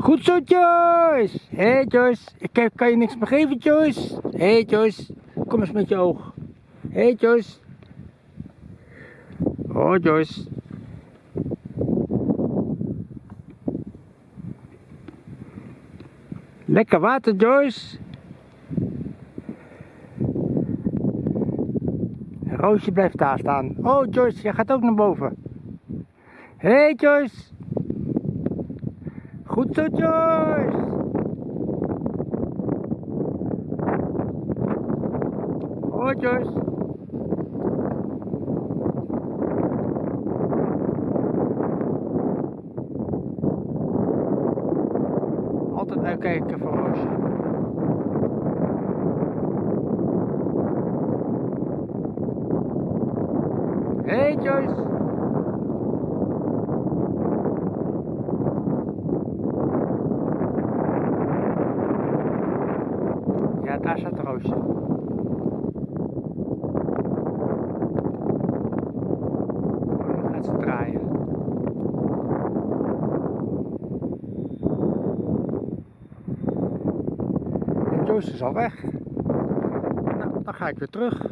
Goed zo, Joyce. Hé, hey, Joyce. Ik kan je niks meer geven, Joyce? Hé, hey, Joyce. Kom eens met je oog. Hé, hey, Joyce. Oh, Joyce. Lekker water, Joyce. Roosje blijft daar staan. Oh, Joyce, jij gaat ook naar boven. Hé, hey, Joyce. Goed zo, Joyce. Oh, Joyce. Altijd uitkijken voor Roosje. Hey Joyce. Daar staat Roosje. Oh, gaat draaien. En Joyce is al weg. Nou, dan ga ik weer terug.